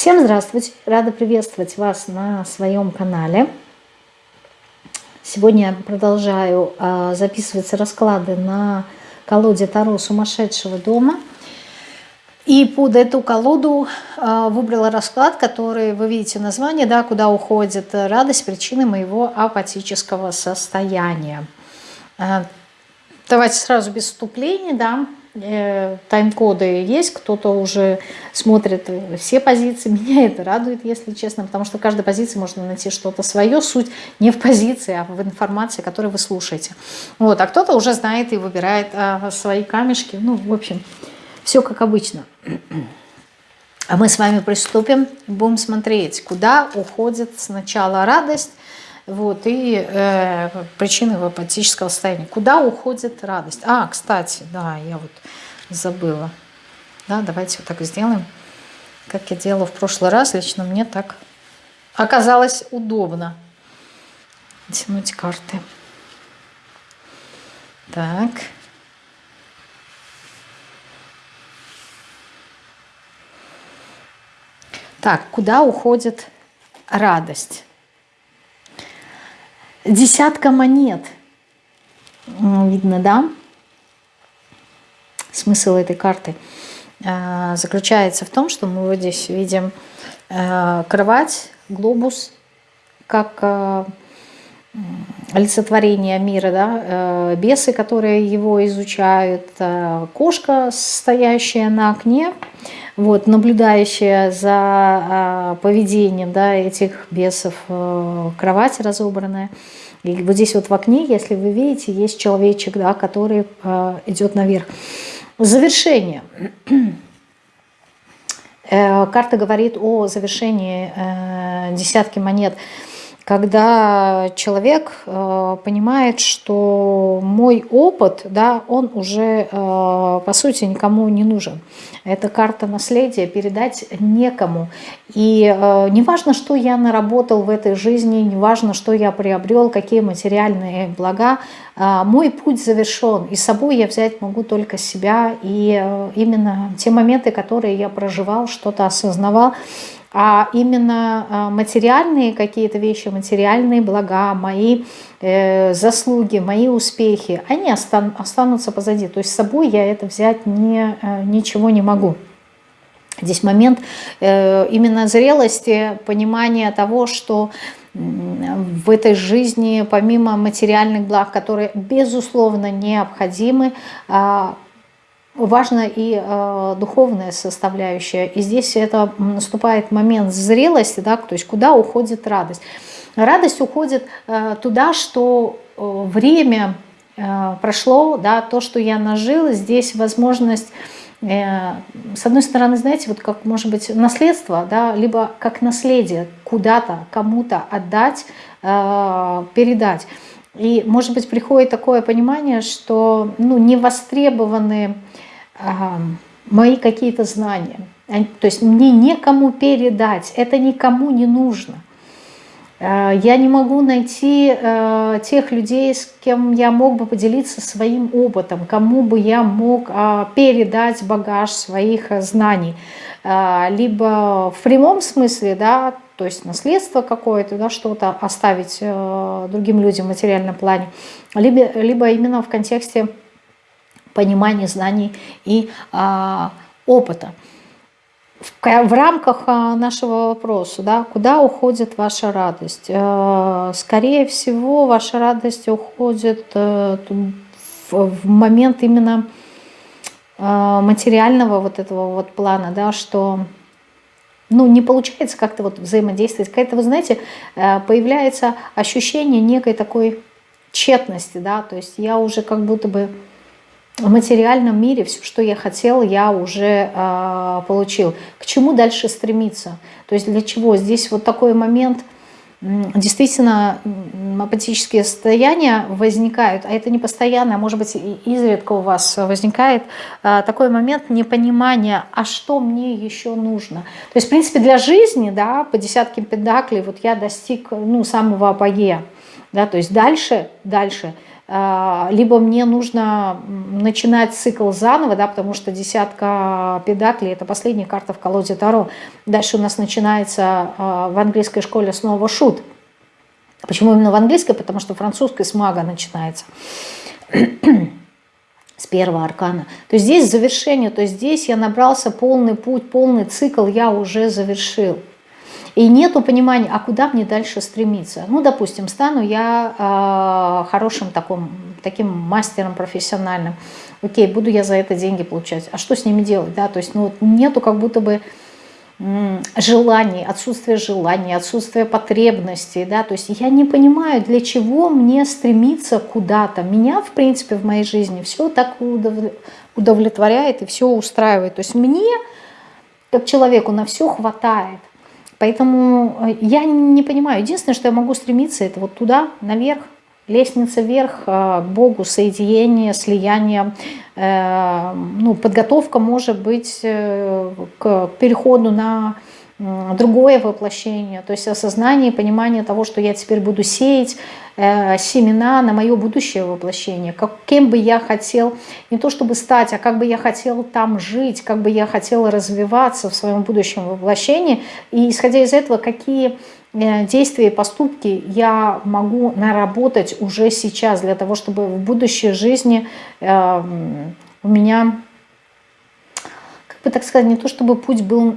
Всем здравствуйте! Рада приветствовать вас на своем канале. Сегодня я продолжаю э, записывать расклады на колоде Таро сумасшедшего дома. И под эту колоду э, выбрала расклад, который вы видите название, да, куда уходит радость, причины моего апатического состояния. Э, давайте сразу без вступления, да, тайм-коды есть, кто-то уже смотрит все позиции. Меня это радует, если честно, потому что в каждой позиции можно найти что-то свое. Суть не в позиции, а в информации, которую вы слушаете. Вот, а кто-то уже знает и выбирает а, свои камешки. Ну, в общем, все как обычно. А мы с вами приступим, будем смотреть, куда уходит сначала радость, вот, и э, причины апатического состояния. Куда уходит радость? А, кстати, да, я вот забыла. Да, давайте вот так сделаем. Как я делала в прошлый раз, лично мне так оказалось удобно. Тянуть карты. Так. Так, куда уходит радость? Десятка монет. Видно, да? Смысл этой карты э, заключается в том, что мы вот здесь видим э, кровать, глобус, как э, олицетворение мира, да, бесы, которые его изучают, кошка, стоящая на окне, вот, наблюдающая за а, поведением да, этих бесов, э, кровать разобранная. И вот здесь вот в окне, если вы видите, есть человечек, да, который э, идет наверх. Завершение. Э, карта говорит о завершении десятки монет когда человек э, понимает, что мой опыт, да, он уже, э, по сути, никому не нужен. Это карта наследия, передать некому. И э, не важно, что я наработал в этой жизни, не важно, что я приобрел, какие материальные блага, э, мой путь завершен. И с собой я взять могу только себя. И э, именно те моменты, которые я проживал, что-то осознавал, а именно а, материальные какие-то вещи, материальные блага, мои э, заслуги, мои успехи, они остан останутся позади. То есть с собой я это взять не, э, ничего не могу. Здесь момент э, именно зрелости, понимания того, что в этой жизни, помимо материальных благ, которые безусловно необходимы, а, важна и э, духовная составляющая. И здесь это наступает момент зрелости, да, то есть куда уходит радость. Радость уходит э, туда, что э, время э, прошло, да, то, что я нажил, здесь возможность э, с одной стороны, знаете, вот как может быть наследство, да, либо как наследие куда-то, кому-то отдать, э, передать. И, может быть, приходит такое понимание, что ну, не востребованы мои какие-то знания. То есть мне некому передать, это никому не нужно. Э, я не могу найти э, тех людей, с кем я мог бы поделиться своим опытом, кому бы я мог а, передать багаж своих э, знаний. Либо в прямом смысле, да, то есть наследство какое-то, да, что-то оставить другим людям в материальном плане, либо, либо именно в контексте понимания, знаний и а, опыта. В, в рамках а, нашего вопроса, да, куда уходит ваша радость? А, скорее всего, ваша радость уходит а, в, в момент именно а, материального вот этого вот плана, да, что ну, не получается как-то вот взаимодействовать. Какая-то, вы знаете, э, появляется ощущение некой такой тщетности, да, то есть я уже как будто бы в материальном мире все, что я хотел, я уже э, получил. К чему дальше стремиться? То есть для чего? Здесь вот такой момент, действительно апатические состояния возникают, а это не постоянно, а может быть изредка у вас возникает э, такой момент непонимания, а что мне еще нужно? То есть в принципе для жизни, да, по десятке педаклей вот я достиг ну, самого апогея, да, то есть дальше, дальше – либо мне нужно начинать цикл заново, да, потому что десятка педаклей – это последняя карта в колоде Таро. Дальше у нас начинается в английской школе снова шут. Почему именно в английской? Потому что французской с мага начинается с первого аркана. То есть здесь завершение, то есть здесь я набрался полный путь, полный цикл я уже завершил. И нету понимания, а куда мне дальше стремиться. Ну, допустим, стану я э, хорошим таком, таким мастером профессиональным. Окей, буду я за это деньги получать. А что с ними делать? Да? То есть ну, нету как будто бы желаний, отсутствие желаний, отсутствие потребностей, да, то есть я не понимаю, для чего мне стремиться куда-то. Меня, в принципе, в моей жизни все так удовлетворяет и все устраивает. То есть мне, как человеку, на все хватает. Поэтому э, я не понимаю. Единственное, что я могу стремиться, это вот туда, наверх, лестница вверх, э, к Богу, соединение, слияние, э, ну, подготовка может быть к переходу на другое воплощение, то есть осознание и понимание того, что я теперь буду сеять э, семена на мое будущее воплощение, каким бы я хотел, не то чтобы стать, а как бы я хотел там жить, как бы я хотел развиваться в своем будущем воплощении, и исходя из этого, какие э, действия и поступки я могу наработать уже сейчас для того, чтобы в будущей жизни э, у меня так сказать, не то чтобы путь был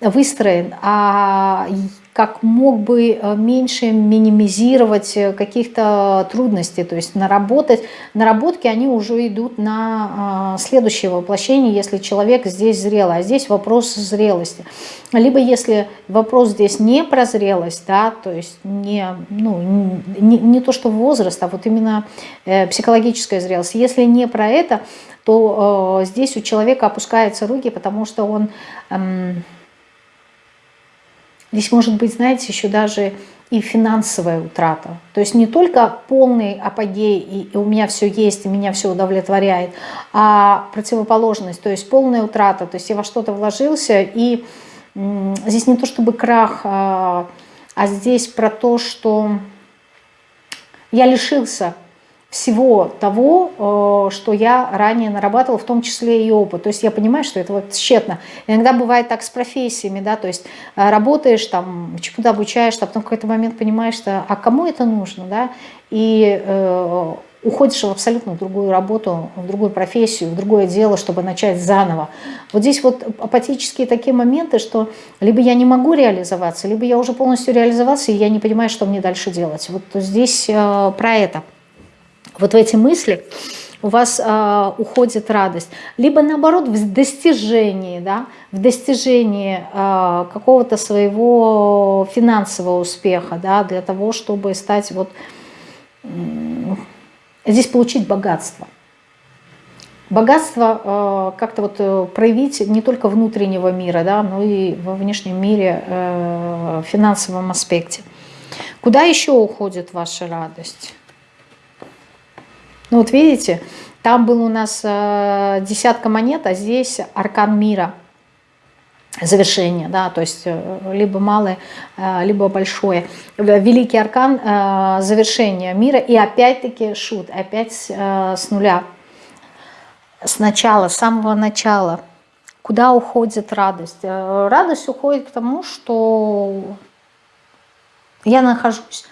выстроен, а как мог бы э, меньше минимизировать э, каких-то трудностей, то есть наработать. Наработки, они уже идут на а, следующее воплощение, если человек здесь зрелый, а здесь вопрос зрелости. Либо если вопрос здесь не про зрелость, да, то есть не, ну, не, не то, что возраст, а вот именно э, психологическая зрелость. Если не про это, то э, здесь у человека опускаются руки, потому что он... Э, здесь может быть, знаете, еще даже и финансовая утрата. То есть не только полный апогей, и, и у меня все есть, и меня все удовлетворяет, а противоположность, то есть полная утрата. То есть я во что-то вложился, и э, здесь не то чтобы крах, а, а здесь про то, что я лишился всего того, э, что я ранее нарабатывала, в том числе и опыт. То есть я понимаю, что это вот тщетно. Иногда бывает так с профессиями, да, то есть э, работаешь, там, чему-то обучаешься, а потом в какой-то момент понимаешь, что а кому это нужно, да, и э, уходишь в абсолютно другую работу, в другую профессию, в другое дело, чтобы начать заново. Вот здесь вот апатические такие моменты, что либо я не могу реализоваться, либо я уже полностью реализовался, и я не понимаю, что мне дальше делать. Вот здесь э, про это вот в эти мысли у вас э, уходит радость. Либо наоборот в достижении, да, в достижении э, какого-то своего финансового успеха, да, для того, чтобы стать вот, э, здесь получить богатство. Богатство э, как-то вот э, проявить не только внутреннего мира, да, но и во внешнем мире, э, финансовом аспекте. Куда еще уходит ваша радость? Ну вот видите, там был у нас э, десятка монет, а здесь аркан мира. Завершение, да, то есть э, либо малое, э, либо большое. Великий аркан завершения мира и опять-таки шут, опять с нуля. С начала, с самого начала. Куда уходит радость? Радость уходит к тому, что я нахожусь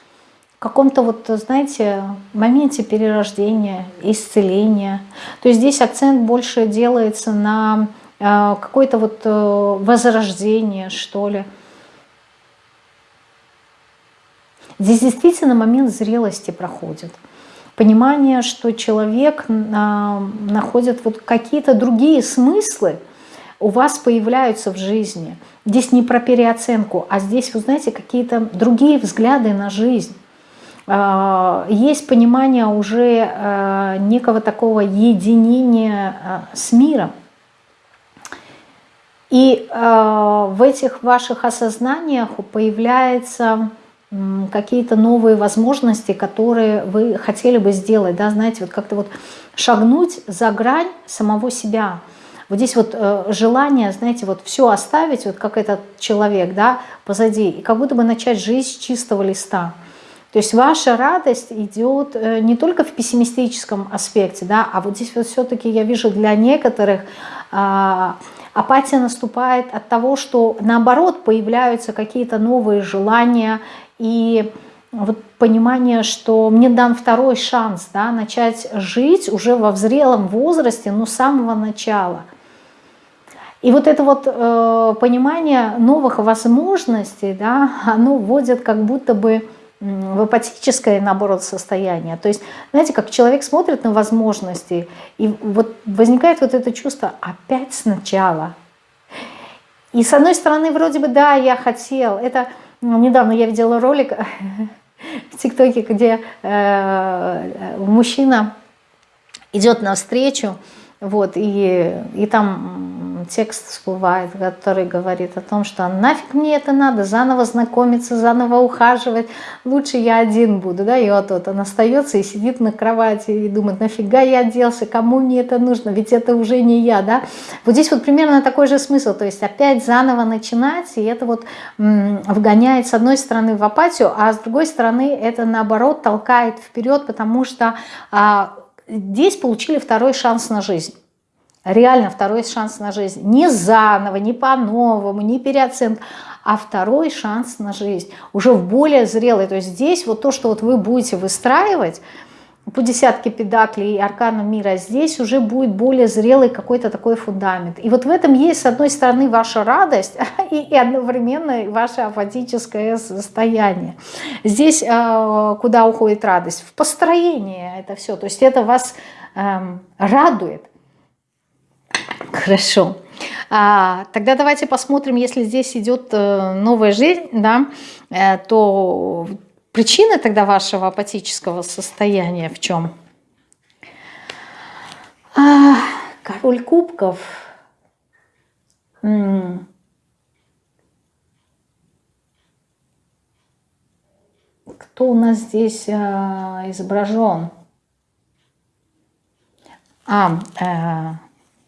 каком-то вот, знаете, моменте перерождения, исцеления. То есть здесь акцент больше делается на э, какое-то вот э, возрождение, что ли. Здесь действительно момент зрелости проходит. Понимание, что человек э, находит вот какие-то другие смыслы, у вас появляются в жизни. Здесь не про переоценку, а здесь, вы знаете, какие-то другие взгляды на жизнь. А, есть понимание уже а, некого такого единения а, с миром. И в этих ваших осознаниях появляются какие-то новые возможности, которые вы хотели бы сделать, да, знаете, вот как-то вот шагнуть за грань самого себя. Вот здесь вот э, желание, знаете, вот все оставить, вот как этот человек, да, позади, и как будто бы начать жизнь с чистого листа. То есть ваша радость идет э, не только в пессимистическом аспекте, да, а вот здесь вот все-таки я вижу для некоторых а, апатия наступает от того, что наоборот появляются какие-то новые желания и вот понимание, что мне дан второй шанс да, начать жить уже во взрелом возрасте, но с самого начала. И вот это вот э, понимание новых возможностей, да, оно вводит как будто бы в апатическое, наоборот, состояние. То есть, знаете, как человек смотрит на возможности, и вот возникает вот это чувство опять сначала. И с одной стороны, вроде бы, да, я хотел. Это ну, недавно я видела ролик в ТикТоке, где э, мужчина идет навстречу, вот, и, и там текст всплывает, который говорит о том, что нафиг мне это надо, заново знакомиться, заново ухаживать, лучше я один буду, да, и вот, вот он остается и сидит на кровати и думает, нафига я оделся, кому мне это нужно, ведь это уже не я, да. Вот здесь вот примерно такой же смысл, то есть опять заново начинать, и это вот вгоняет с одной стороны в апатию, а с другой стороны это наоборот толкает вперед, потому что а, здесь получили второй шанс на жизнь. Реально второй шанс на жизнь. Не заново, не по-новому, не переоценка, а второй шанс на жизнь. Уже в более зрелой. То есть здесь вот то, что вот вы будете выстраивать, по десятке педаклей и арканам мира, здесь уже будет более зрелый какой-то такой фундамент. И вот в этом есть, с одной стороны, ваша радость и, и одновременно ваше апатическое состояние. Здесь э, куда уходит радость? В построение это все. То есть это вас э, радует. Хорошо. А, тогда давайте посмотрим, если здесь идет э, новая жизнь, да, э, то Причина тогда вашего апатического состояния в чем? А, король кубков. Кто у нас здесь а, изображен? А, э,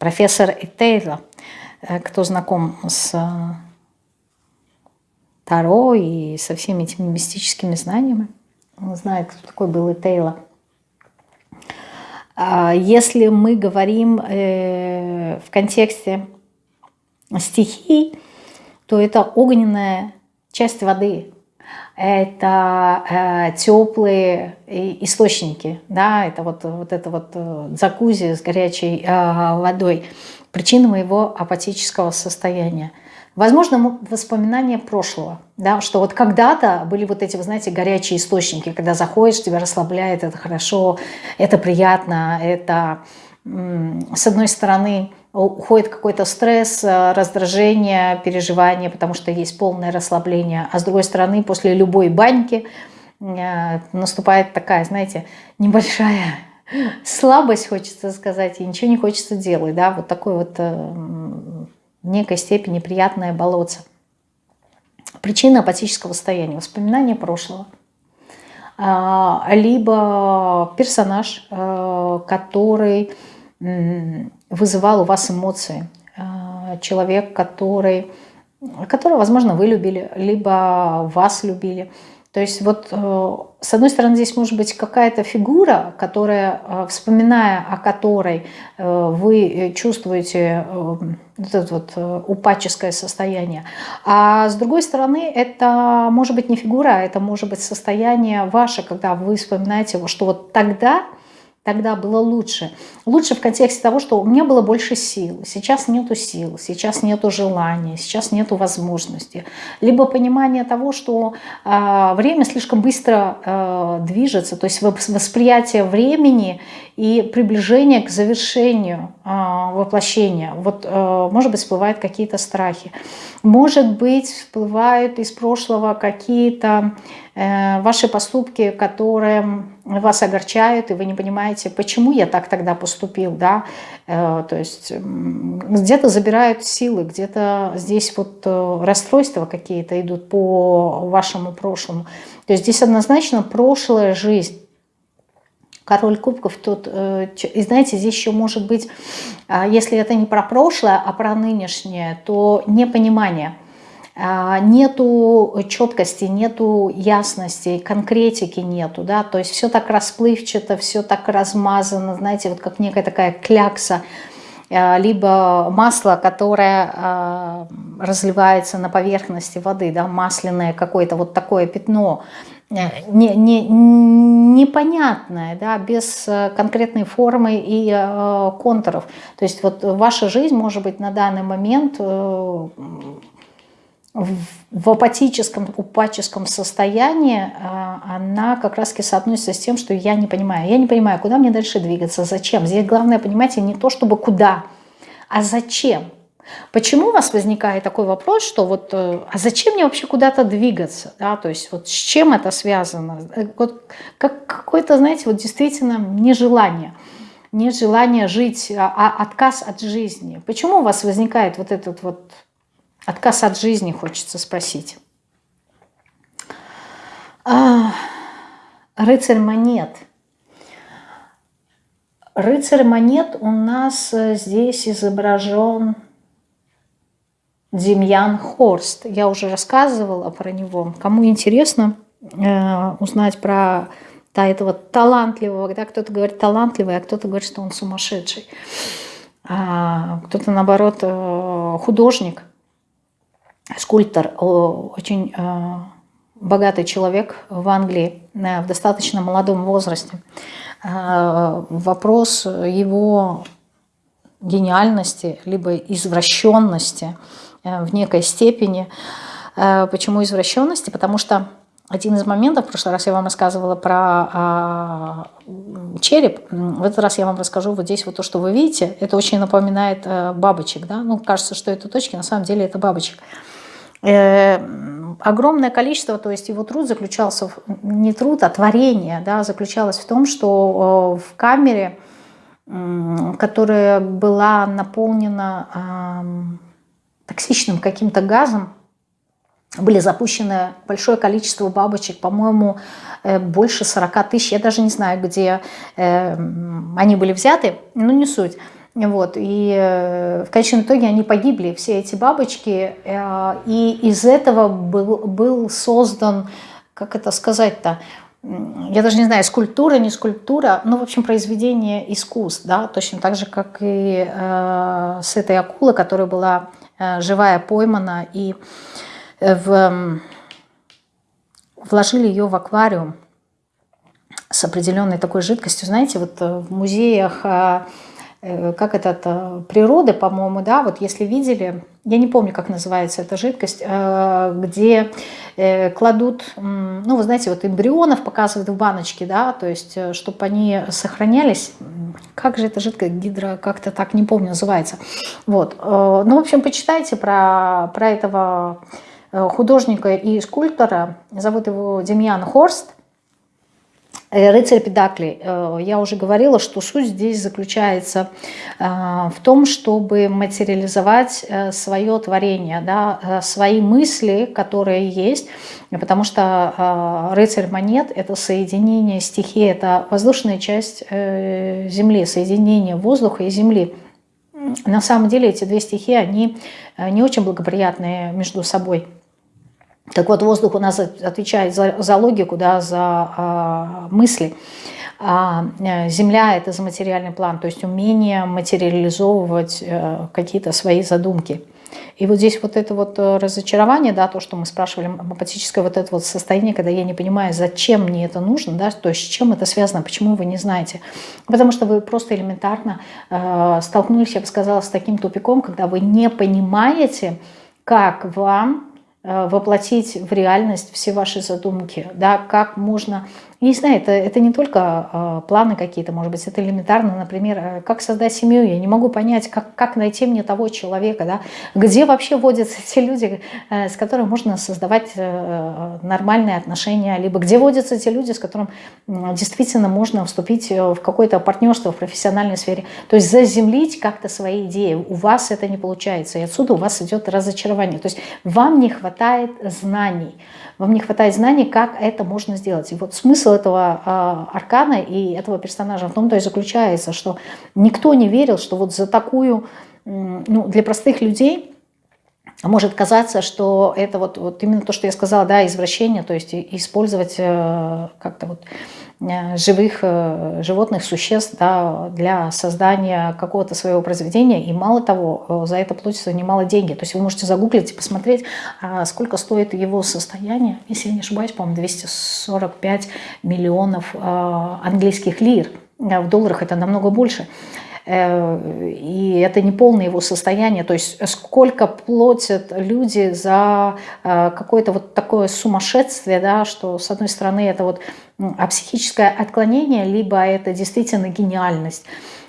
профессор Этейла. Э, кто знаком с Таро и со всеми этими мистическими знаниями. Он знает, кто такой был и Тейла. А если мы говорим э, в контексте стихий, то это огненная часть воды, это э, теплые источники, да, это вот, вот это вот э, закузи с горячей э, водой, причина моего апатического состояния. Возможно, воспоминания прошлого, да, что вот когда-то были вот эти, вы знаете, горячие источники, когда заходишь, тебя расслабляет, это хорошо, это приятно, это, с одной стороны, уходит какой-то стресс, э, раздражение, переживание, потому что есть полное расслабление, а с другой стороны, после любой баньки э, наступает такая, знаете, небольшая слабость, хочется сказать, и ничего не хочется делать, да, вот такой вот э, в некой степени приятное болотце. Причина апатического состояния, воспоминания прошлого. А, либо персонаж, который вызывал у вас эмоции. А, человек, который, которого, возможно, вы любили, либо вас любили. То есть вот э, с одной стороны здесь может быть какая-то фигура, которая, э, вспоминая о которой э, вы чувствуете вот это вот упадческое состояние. А с другой стороны это может быть не фигура, а это может быть состояние ваше, когда вы вспоминаете, что вот тогда Тогда было лучше. Лучше в контексте того, что у меня было больше сил. Сейчас нету сил, сейчас нету желания, сейчас нету возможности. Либо понимание того, что э, время слишком быстро э, движется, то есть восприятие времени и приближение к завершению э, воплощения. Вот, э, может быть, всплывают какие-то страхи. Может быть, всплывают из прошлого какие-то Э, ваши поступки, которые вас огорчают, и вы не понимаете, почему я так тогда поступил, да, э, то есть где-то забирают силы, где-то здесь вот э, расстройства какие-то идут по вашему прошлому. То есть здесь однозначно прошлая жизнь. Король кубков тут, и знаете, здесь еще может быть, а, если это не про прошлое, а про нынешнее, то непонимание – нету четкости, нету ясности, конкретики нету, да, то есть все так расплывчато, все так размазано, знаете, вот как некая такая клякса, а, либо масло, которое а, разливается на поверхности воды, да, масляное какое-то вот такое пятно, э, не, не, непонятное, да, без э, конкретной формы и э, контуров. То есть вот ваша жизнь может быть на данный момент в апатическом, упаческом состоянии, а, она как раз таки соотносится с тем, что я не понимаю. Я не понимаю, куда мне дальше двигаться, зачем. Здесь главное, понимаете, не то чтобы куда, а зачем. Почему у вас возникает такой вопрос, что вот, э, а зачем мне вообще куда-то двигаться? Да? То есть вот с чем это связано? Э, вот как какое-то, знаете, вот действительно нежелание. Нежелание жить, а, а отказ от жизни. Почему у вас возникает вот этот вот Отказ от жизни хочется спросить. А, рыцарь монет. Рыцарь монет у нас э, здесь изображен Демьян Хорст. Я уже рассказывала про него. Кому интересно э, узнать про да, этого талантливого, да, кто-то говорит талантливый, а кто-то говорит, что он сумасшедший. А кто-то, наоборот, э, художник – скульптор, очень э, богатый человек в Англии э, в достаточно молодом возрасте. Э, вопрос его гениальности, либо извращенности в некой степени. Почему извращенности? Потому что один из моментов, в прошлый раз я вам рассказывала про э, череп, в этот раз я вам расскажу вот здесь вот то, что вы видите, это очень напоминает э, бабочек, да, ну кажется, что это точки, на самом деле это бабочек. Э, огромное количество, то есть его труд заключался, в, не труд, а творение, да, заключалось в том, что в камере, которая была наполнена токсичным каким-то газом, были запущены большое количество бабочек, по-моему, э, больше 40 тысяч, я даже не знаю, где э, они были взяты, но не суть. Вот, и э, в конечном итоге они погибли, все эти бабочки, э, и из этого был, был создан, как это сказать-то, я даже не знаю, скульптура, не скульптура, ну, в общем, произведение искусств, да, точно так же, как и э, с этой акулы, которая была э, живая, поймана, и в, вложили ее в аквариум с определенной такой жидкостью. Знаете, вот в музеях Э, как этот, э, природы, по-моему, да, вот если видели, я не помню, как называется эта жидкость, э, где кладут, ну, вы знаете, вот эмбрионов показывают в баночке, да, то есть, чтобы они сохранялись, как же эта жидкость, гидро, как-то так, не помню, называется, вот, ну, в общем, почитайте про, про этого художника и скульптора, зовут его Демьян Хорст, Э, рыцарь Педакли. Э, я уже говорила, что суть здесь заключается э, в том, чтобы материализовать свое творение, да, свои мысли, которые есть, потому что рыцарь монет – это соединение стихии, это воздушная часть Земли, соединение воздуха и Земли. На самом деле эти две стихии, они не очень благоприятные между собой. Так вот, воздух у нас отвечает за, за логику, да, за а, мысли. А э, Земля – это за материальный план, то есть умение материализовывать а, какие-то свои задумки. И вот здесь вот это вот э, разочарование, да, то, что мы спрашивали, апатическое вот это вот состояние, когда я не понимаю, зачем мне это нужно, да, то есть с чем это связано, почему вы не знаете. Потому что вы просто элементарно э, столкнулись, я бы сказала, с таким тупиком, когда вы не понимаете, как вам воплотить в реальность все ваши задумки, да, как можно я не знаю, это, это не только э, планы какие-то, может быть, это элементарно, например, э, как создать семью, я не могу понять, как, как найти мне того человека, да, где вообще водятся те люди, э, с которыми можно создавать э, нормальные отношения, либо где водятся те люди, с которыми э, действительно можно вступить э, в какое-то партнерство в профессиональной сфере, то есть заземлить как-то свои идеи, у вас это не получается, и отсюда у вас идет разочарование, то есть вам не хватает знаний, вам не хватает знаний, как это можно сделать. И вот смысл этого э, аркана и этого персонажа. В том-то и заключается, что никто не верил, что вот за такую, ну, для простых людей может казаться, что это вот, вот именно то, что я сказала, да, извращение, то есть использовать э, как-то вот живых э, животных существ да, для создания какого-то своего произведения. И мало того, за это платятся немало деньги. То есть вы можете загуглить и посмотреть, а сколько стоит его состояние. Если я не ошибаюсь, по-моему, 245 миллионов английских лир. В долларах это намного больше. Э, и это не полное его состояние, то есть сколько платят люди за э, какое-то вот такое сумасшествие, да, что с одной стороны это вот а психическое отклонение, либо это действительно гениальность.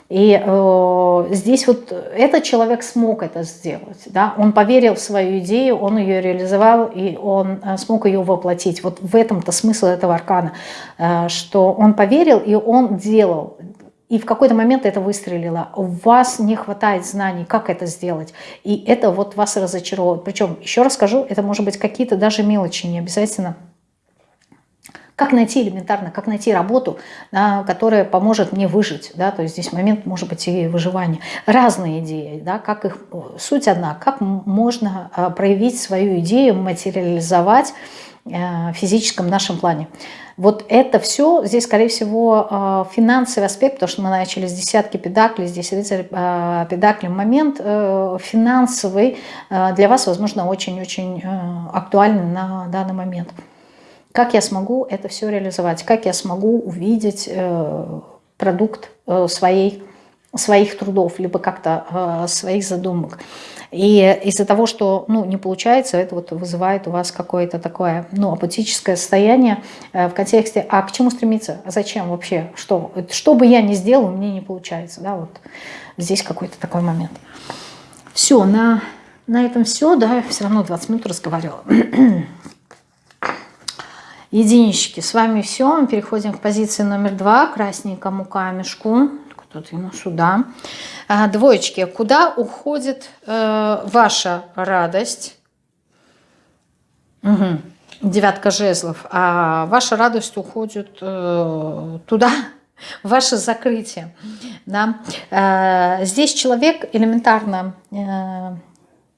И э, здесь вот этот человек смог это сделать. Да? Он поверил в свою идею, он ее реализовал, и он э, смог ее воплотить. Вот в этом-то смысл этого аркана, э, что он поверил, и он делал и в какой-то момент это выстрелило. У вас не хватает знаний, как это сделать. И это вот вас разочаровывает. Причем, еще раз скажу, это может быть какие-то даже мелочи, не обязательно как найти элементарно, как найти работу, да, которая поможет мне выжить. Да, то есть здесь момент может быть и выживания. Разные идеи, да, как их, суть одна, как можно а, проявить свою идею, материализовать э, в физическом нашем плане. Вот это все, здесь, скорее всего, а, финансовый аспект, потому что мы начали с десятки педаклей, здесь рыцарь а, педакли. Момент э, финансовый а, для вас, возможно, очень-очень э, актуальный на данный момент. Как я смогу это все реализовать? Как я смогу увидеть э, продукт своей, своих трудов, либо как-то своих задумок? И из-за того, что ну, не получается, это вот вызывает у вас какое-то такое ну, апатическое состояние э, в контексте, а к чему стремиться, а зачем вообще, что, что бы я ни сделал, мне не получается. Да, вот здесь какой-то такой момент. Все, на, на этом все, да, все равно 20 минут разговаривала. Единички, с вами все. Мы переходим к позиции номер два, красненькому камешку. Ему сюда. А, двоечки. Куда уходит э, ваша радость? Угу. Девятка жезлов. А ваша радость уходит э, туда, ваше закрытие. Да? Э, здесь человек элементарно э,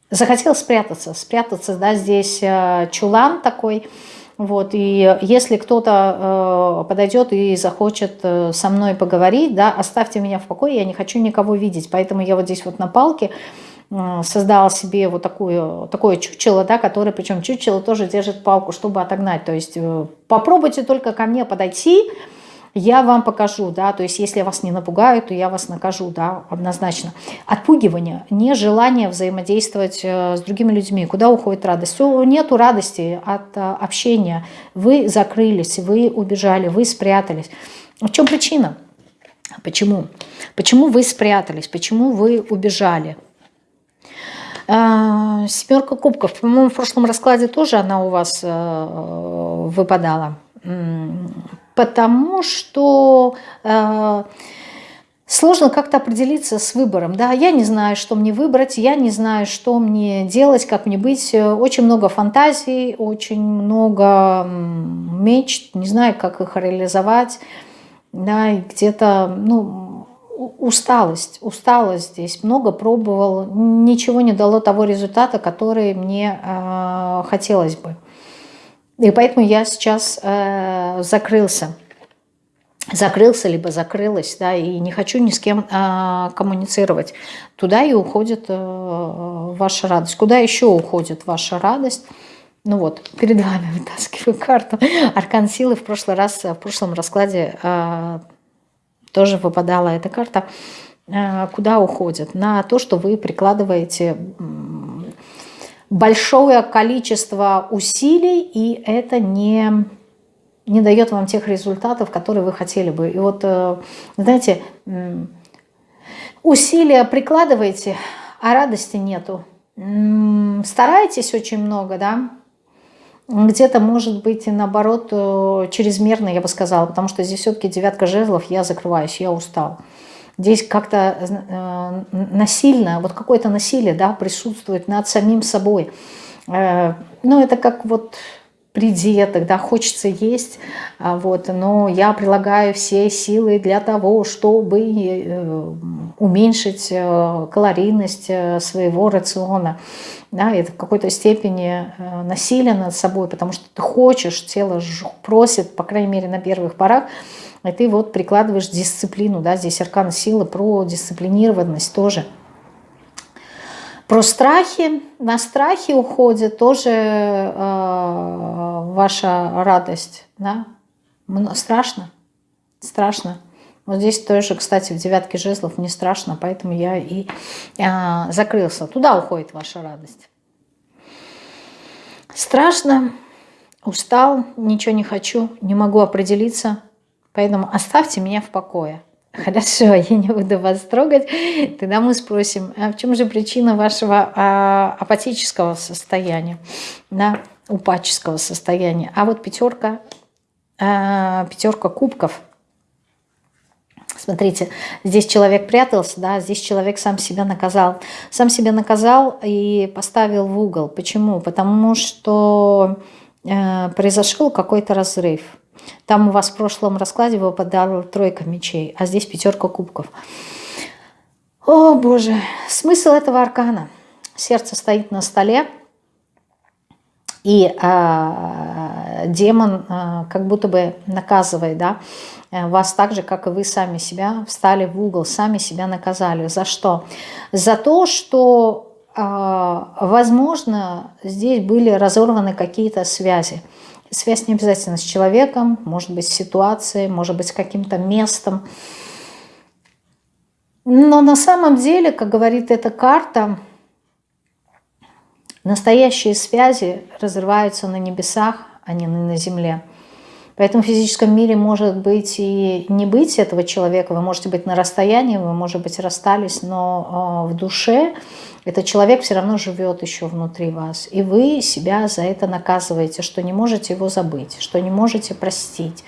захотел спрятаться. Спрятаться, да, здесь э, чулан такой – вот, и если кто-то э, подойдет и захочет э, со мной поговорить, да, оставьте меня в покое, я не хочу никого видеть. Поэтому я вот здесь вот на палке э, создала себе вот такую, такое чучело, да, которое, причем чучело тоже держит палку, чтобы отогнать. То есть э, попробуйте только ко мне подойти, я вам покажу, да, то есть если я вас не напугаю, то я вас накажу, да, однозначно. Отпугивание, нежелание взаимодействовать э, с другими людьми. Куда уходит радость? Нету радости от э, общения. Вы закрылись, вы убежали, вы спрятались. В чем причина? Почему? Почему вы спрятались? Почему вы убежали? Э, семерка кубков. По-моему, в прошлом раскладе тоже она у вас выпадала потому что э, сложно как-то определиться с выбором. Да, я не знаю, что мне выбрать, я не знаю, что мне делать, как мне быть. Очень много фантазий, очень много мечт, не знаю, как их реализовать. Да, где-то, ну, усталость, усталость здесь. Много пробовал, ничего не дало того результата, который мне э, хотелось бы. И поэтому я сейчас э, закрылся. Закрылся, либо закрылась, да, и не хочу ни с кем э, коммуницировать. Туда и уходит э, ваша радость. Куда еще уходит ваша радость? Ну вот, перед вами вытаскиваю карту. Аркан силы в прошлый раз, в прошлом раскладе э, тоже выпадала эта карта. Э, куда уходит? На то, что вы прикладываете большое количество усилий, и это не, не дает вам тех результатов, которые вы хотели бы. И вот, э, знаете, усилия прикладываете, а радости нету. Стараетесь очень много, да, где-то, может быть, и наоборот, э, чрезмерно, я бы сказала, потому что здесь все-таки девятка жезлов, я закрываюсь, я устал здесь как-то э, насильно, вот какое-то насилие да, присутствует над самим собой. Э, ну, это как вот придеток, да, хочется есть, а, вот, но я прилагаю все силы для того, чтобы э, уменьшить калорийность своего рациона. Да, это в какой-то степени насилие над собой, потому что ты хочешь, тело просит, по крайней мере, на первых порах, и ты вот прикладываешь дисциплину, да, здесь аркан силы про дисциплинированность тоже – про страхи. На страхи уходит тоже э, ваша радость. Да? Страшно? Страшно. Вот здесь тоже, кстати, в девятке жезлов не страшно, поэтому я и э, закрылся. Туда уходит ваша радость. Страшно, устал, ничего не хочу, не могу определиться, поэтому оставьте меня в покое. Хорошо, я не буду вас трогать. Тогда мы спросим, а в чем же причина вашего а, апатического состояния, да, упадческого состояния? А вот пятерка, а, пятерка кубков. Смотрите, здесь человек прятался, да, здесь человек сам себя наказал. Сам себя наказал и поставил в угол. Почему? Потому что э, произошел какой-то разрыв там у вас в прошлом раскладе выпадала тройка мечей, а здесь пятерка кубков. О, Боже, смысл этого аркана. Сердце стоит на столе, и э, демон э, как будто бы наказывает да, вас так же, как и вы сами себя встали в угол, сами себя наказали. За что? За то, что, э, возможно, здесь были разорваны какие-то связи. Связь не обязательно с человеком, может быть с ситуацией, может быть с каким-то местом. Но на самом деле, как говорит эта карта, настоящие связи разрываются на небесах, а не на земле. Поэтому в физическом мире может быть и не быть этого человека, вы можете быть на расстоянии, вы, может быть, расстались, но а, в душе этот человек все равно живет еще внутри вас. И вы себя за это наказываете, что не можете его забыть, что не можете простить,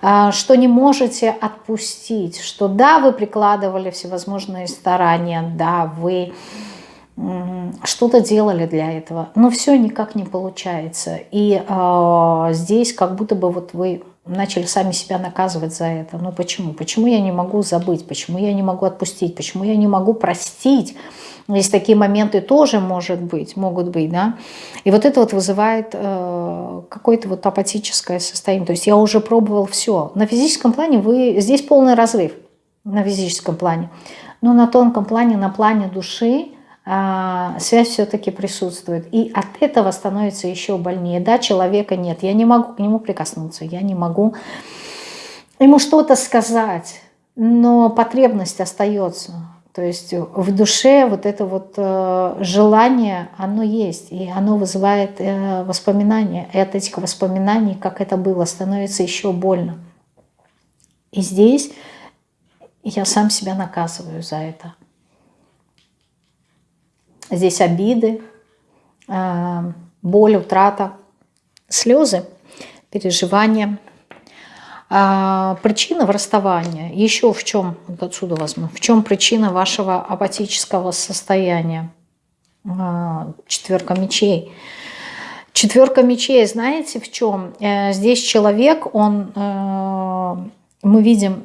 а, что не можете отпустить, что да, вы прикладывали всевозможные старания, да, вы что-то делали для этого, но все никак не получается. И э, здесь как будто бы вот вы начали сами себя наказывать за это. Ну почему? Почему я не могу забыть? Почему я не могу отпустить? Почему я не могу простить? Есть такие моменты тоже, может быть, могут быть, да. И вот это вот вызывает э, какое-то вот апатическое состояние. То есть я уже пробовал все. На физическом плане вы... Здесь полный разрыв на физическом плане. Но на тонком плане, на плане души связь все-таки присутствует. И от этого становится еще больнее. Да, человека нет, я не могу к нему прикоснуться, я не могу ему что-то сказать, но потребность остается. То есть в душе вот это вот э, желание, оно есть, и оно вызывает э, воспоминания. И от этих воспоминаний, как это было, становится еще больно. И здесь я сам себя наказываю за это. Здесь обиды, э, боль, утрата, слезы, переживания. А причина в расставании, еще в чем, вот отсюда возьму, в чем причина вашего апатического состояния? А, четверка мечей. Четверка мечей, знаете в чем? Э, здесь человек, он, э, мы видим,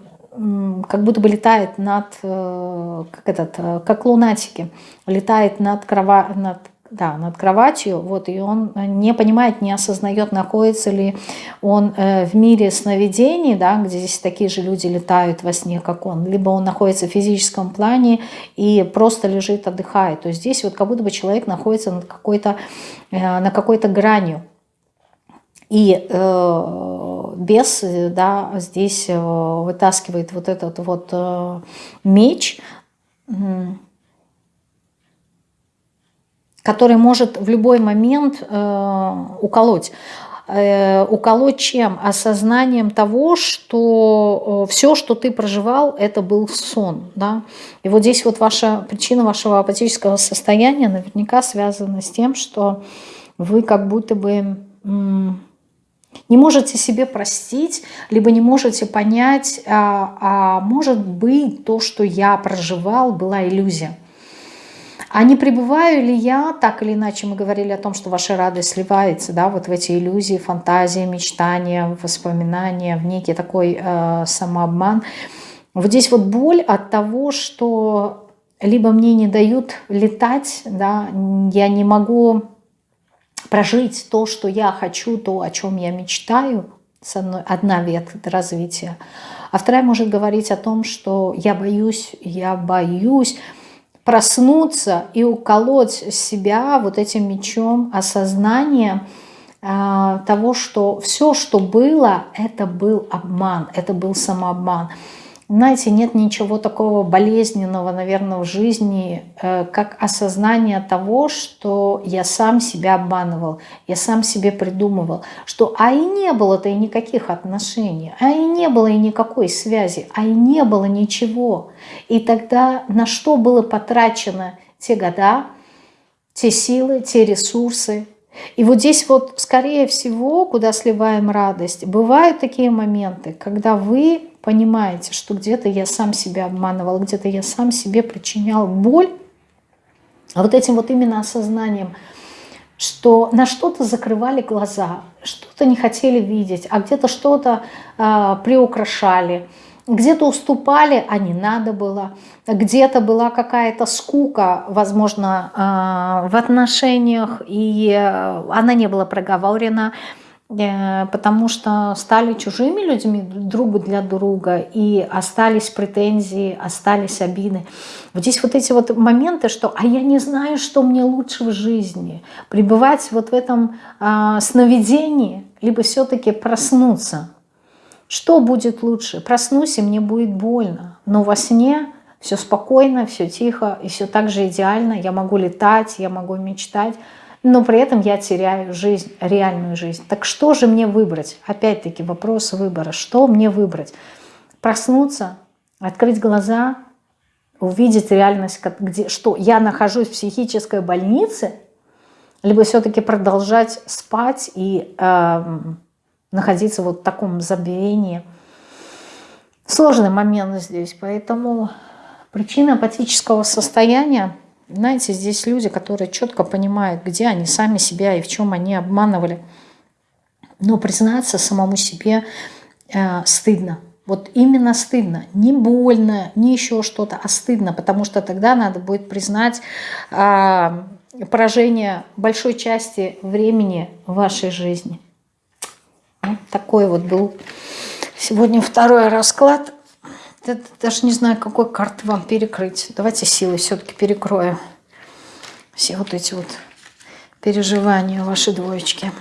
как будто бы летает над, э, как этот, э, как лунатики, летает над, крова, над, да, над кроватью, вот, и он не понимает, не осознает, находится ли он э, в мире сновидений, да, где здесь такие же люди летают во сне, как он, либо он находится в физическом плане и просто лежит, отдыхает. То есть здесь вот как будто бы человек находится над какой-то, на какой-то гранью. И э, бес да, здесь э, вытаскивает вот этот вот э, меч, который может в любой момент э, уколоть. Э, уколоть чем? Осознанием того, что э, все, что ты проживал, это был сон. Да? И вот здесь вот ваша причина вашего апатического состояния наверняка связана с тем, что вы как будто бы не можете себе простить, либо не можете понять, а, а может быть то, что я проживал, была иллюзия. А не пребываю ли я, так или иначе мы говорили о том, что ваша радость сливается, да, вот в эти иллюзии, фантазии, мечтания, воспоминания, в некий такой э, самообман. Вот здесь вот боль от того, что либо мне не дают летать, да, я не могу прожить то, что я хочу, то, о чем я мечтаю, с одной, одна ветка развития. А вторая может говорить о том, что я боюсь, я боюсь проснуться и уколоть себя вот этим мечом осознания э, того, что все, что было, это был обман, это был самообман. Знаете, нет ничего такого болезненного, наверное, в жизни, э, как осознание того, что я сам себя обманывал, я сам себе придумывал, что а и не было-то и никаких отношений, а и не было и никакой связи, а и не было ничего. И тогда на что было потрачено те года, те силы, те ресурсы, и вот здесь вот, скорее всего, куда сливаем радость, бывают такие моменты, когда вы понимаете, что где-то я сам себя обманывал, где-то я сам себе причинял боль, а вот этим вот именно осознанием, что на что-то закрывали глаза, что-то не хотели видеть, а где-то что-то э, приукрашали, где-то уступали, а не надо было, где-то была какая-то скука, возможно, э, в отношениях, и э, она не была проговорена, потому что стали чужими людьми друг для друга, и остались претензии, остались обиды. Вот здесь вот эти вот моменты, что «а я не знаю, что мне лучше в жизни», пребывать вот в этом э, сновидении, либо все-таки проснуться. Что будет лучше? Проснусь, и мне будет больно, но во сне все спокойно, все тихо, и все так же идеально, я могу летать, я могу мечтать, но при этом я теряю жизнь, реальную жизнь. Так что же мне выбрать? Опять-таки вопрос выбора. Что мне выбрать? Проснуться, открыть глаза, увидеть реальность, где, что я нахожусь в психической больнице, либо все-таки продолжать спать и э, находиться вот в таком забвении. Сложный момент здесь, поэтому причина апатического состояния – знаете, здесь люди, которые четко понимают, где они сами себя и в чем они обманывали. Но признаться самому себе э, стыдно. Вот именно стыдно. Не больно, не еще что-то, а стыдно, потому что тогда надо будет признать э, поражение большой части времени вашей жизни. Вот такой вот был сегодня второй расклад. Я даже не знаю, какой карты вам перекрыть. Давайте силой все-таки перекрою все вот эти вот переживания ваши двоечки.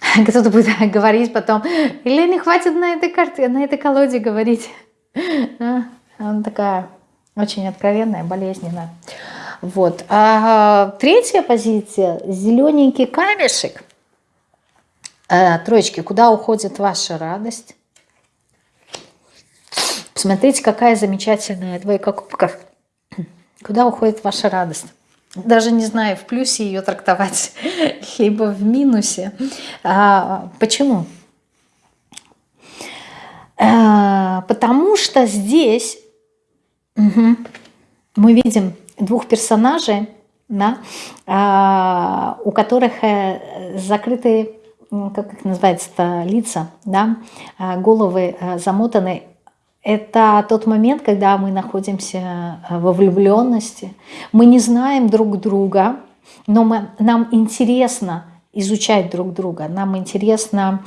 Кто-то будет говорить потом, или не хватит на этой карте, на этой колоде говорить. А, она такая очень откровенная, болезненная. Вот. А третья позиция, зелененький камешек. А, троечки, куда уходит ваша радость? Посмотрите, какая замечательная двойка кубков. Куда уходит ваша радость? Даже не знаю, в плюсе ее трактовать, либо в минусе. А, почему? А, потому что здесь угу, мы видим двух персонажей, да, а, у которых э, закрытые, как их называется лица, да, а, головы э, замотаны это тот момент, когда мы находимся э, во влюбленности. Мы не знаем друг друга, но мы, нам интересно изучать друг друга. Нам интересно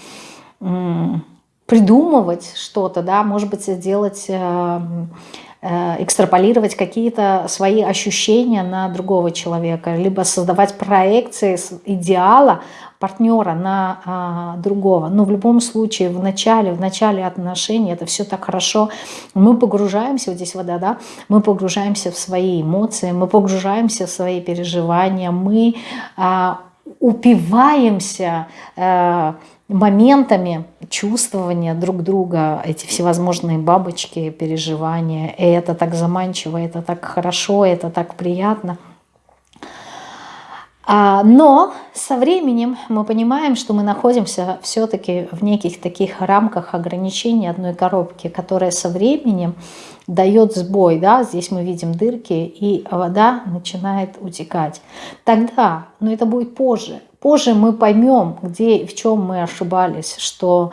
придумывать что-то, да, может быть, сделать, экстраполировать какие-то свои ощущения на другого человека, либо создавать проекции идеала партнера на а, другого. Но в любом случае в начале, в начале отношений это все так хорошо. Мы погружаемся, вот здесь вода, да, мы погружаемся в свои эмоции, мы погружаемся в свои переживания, мы а, упиваемся а, моментами чувствования друг друга, эти всевозможные бабочки, переживания. Это так заманчиво, это так хорошо, это так приятно. А, но со временем мы понимаем, что мы находимся все-таки в неких таких рамках ограничений одной коробки, которая со временем дает сбой. Да? Здесь мы видим дырки, и вода начинает утекать. Тогда, но это будет позже, позже мы поймем, где и в чем мы ошибались, что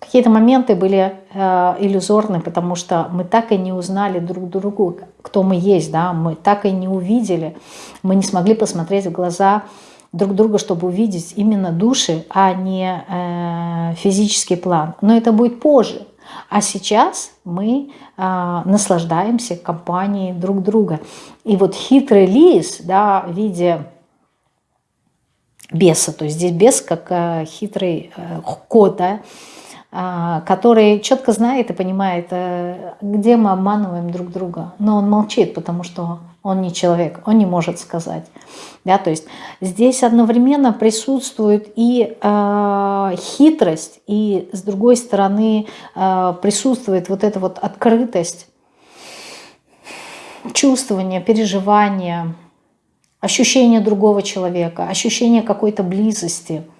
Какие-то моменты были э, иллюзорны, потому что мы так и не узнали друг другу, кто мы есть, да, мы так и не увидели, мы не смогли посмотреть в глаза друг друга, чтобы увидеть именно души, а не э, физический план. Но это будет позже. А сейчас мы э, наслаждаемся компанией друг друга. И вот хитрый лис, да, в виде беса, то есть здесь бес как э, хитрый э, кот, да, а, который четко знает и понимает, э, где мы обманываем друг друга. Но он молчит, потому что он не человек, он не может сказать. Да, то есть здесь одновременно присутствует и э, хитрость, и с другой стороны э, присутствует вот эта вот открытость, чувствование, переживание, ощущение другого человека, ощущение какой-то близости –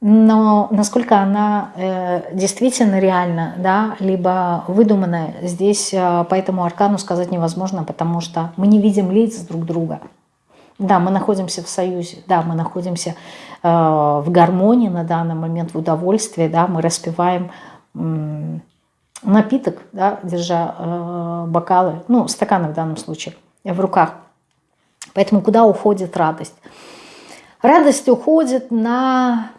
но насколько она э, действительно реальна, да, либо выдуманная, здесь э, по этому аркану сказать невозможно, потому что мы не видим лиц друг друга. Да, мы находимся в союзе, да, мы находимся э, в гармонии на данный момент, в удовольствии, да, мы распиваем э, напиток, да, держа э, бокалы, ну, стаканы в данном случае, в руках. Поэтому куда уходит радость? Радость уходит на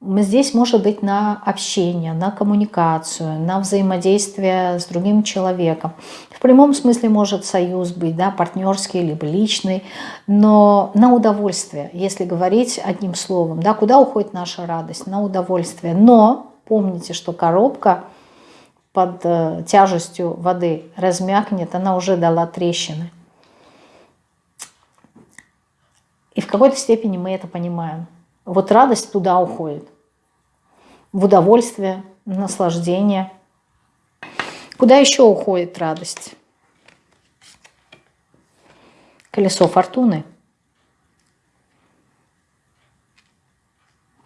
Здесь может быть на общение, на коммуникацию, на взаимодействие с другим человеком. В прямом смысле может союз быть, да, партнерский, либо личный, но на удовольствие, если говорить одним словом. Да, куда уходит наша радость? На удовольствие. Но помните, что коробка под э, тяжестью воды размякнет, она уже дала трещины. И в какой-то степени мы это понимаем. Вот радость туда уходит. В удовольствие, наслаждение. Куда еще уходит радость? Колесо фортуны.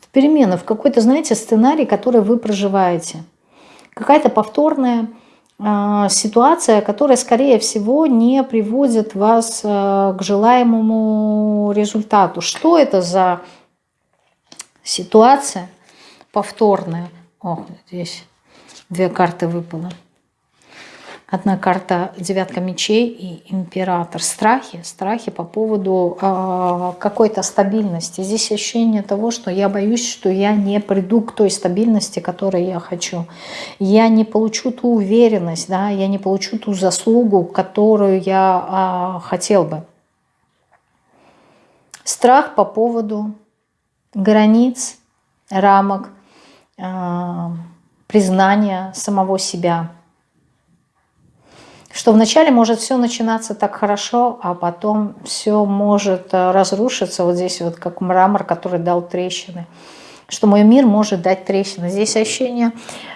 В перемены, в какой-то, знаете, сценарий, который вы проживаете. Какая-то повторная ситуация, которая, скорее всего, не приводит вас э, к желаемому результату. Что это за ситуация повторная. О, здесь две карты выпало. Одна карта девятка мечей и император. Страхи, страхи по поводу э, какой-то стабильности. Здесь ощущение того, что я боюсь, что я не приду к той стабильности, которой я хочу. Я не получу ту уверенность, да, я не получу ту заслугу, которую я э, хотел бы. Страх по поводу границ, рамок, а, признания самого себя. Что вначале может все начинаться так хорошо, а потом все может э, разрушиться. Вот здесь вот как мрамор, который дал трещины что мой мир может дать трещины. Здесь ощущение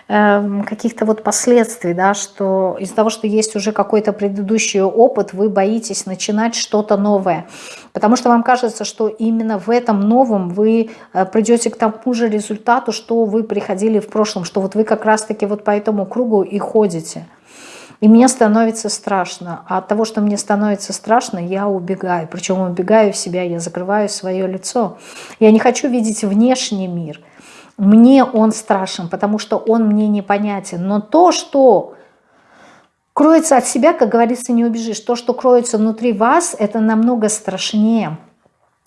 э, каких-то вот последствий, да, что из-за того, что есть уже какой-то предыдущий опыт, вы боитесь начинать что-то новое. Потому что вам кажется, что именно в этом новом вы э, придете к тому же результату, что вы приходили в прошлом, что вот вы как раз-таки вот по этому кругу и ходите. И мне становится страшно. А от того, что мне становится страшно, я убегаю. Причем убегаю в себя, я закрываю свое лицо. Я не хочу видеть внешний мир. Мне он страшен, потому что он мне непонятен. Но то, что кроется от себя, как говорится, не убежишь. То, что кроется внутри вас, это намного страшнее.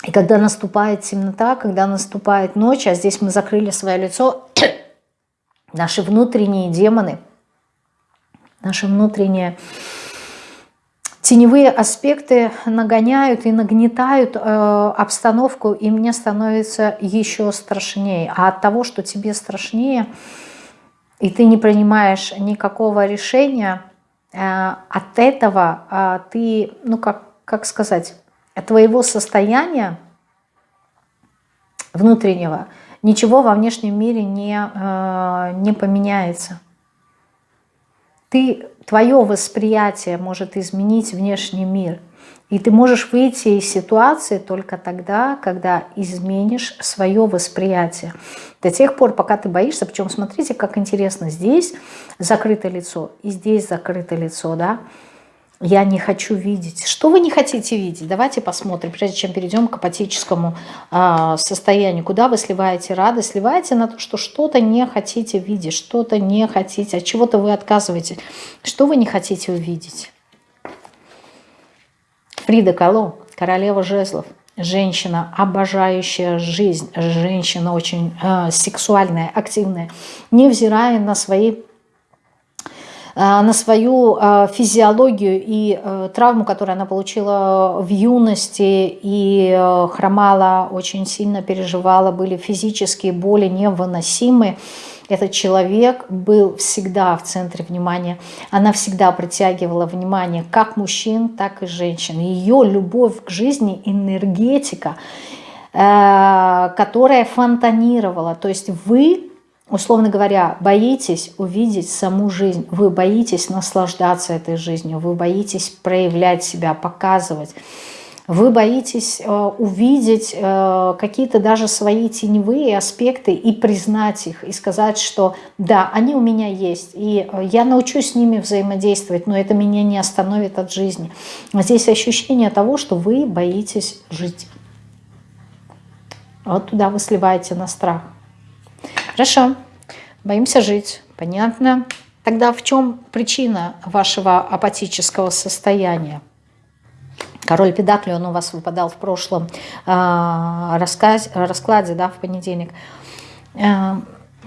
И когда наступает темнота, когда наступает ночь, а здесь мы закрыли свое лицо, наши внутренние демоны – наши внутренние теневые аспекты нагоняют и нагнетают э, обстановку, и мне становится еще страшнее. А от того, что тебе страшнее, и ты не принимаешь никакого решения, э, от этого э, ты, ну как, как сказать, от твоего состояния внутреннего ничего во внешнем мире не, э, не поменяется ты, твое восприятие может изменить внешний мир. И ты можешь выйти из ситуации только тогда, когда изменишь свое восприятие. До тех пор, пока ты боишься, причем смотрите, как интересно, здесь закрытое лицо и здесь закрытое лицо, да, я не хочу видеть. Что вы не хотите видеть? Давайте посмотрим, прежде чем перейдем к апатическому э, состоянию. Куда вы сливаете радость? Сливаете на то, что что-то не хотите видеть, что-то не хотите, от чего-то вы отказываете. Что вы не хотите увидеть? Фрида Кало, королева жезлов. Женщина, обожающая жизнь, женщина очень э, сексуальная, активная, невзирая на свои на свою э, физиологию и э, травму, которую она получила в юности и хромала, очень сильно переживала, были физические боли невыносимые. Этот человек был всегда в центре внимания. Она всегда притягивала внимание как мужчин, так и женщин. Ее любовь к жизни, энергетика, которая фонтанировала. То есть вы условно говоря, боитесь увидеть саму жизнь, вы боитесь наслаждаться этой жизнью, вы боитесь проявлять себя, показывать, вы боитесь э, увидеть э, какие-то даже свои теневые аспекты и признать их, и сказать, что да, они у меня есть, и э, я научусь с ними взаимодействовать, но это меня не остановит от жизни. Здесь ощущение того, что вы боитесь жить. Вот туда вы сливаете на страх. Хорошо, боимся жить, понятно. Тогда в чем причина вашего апатического состояния? Король Педакли, он у вас выпадал в прошлом э, рассказ, раскладе, да, в понедельник. Э,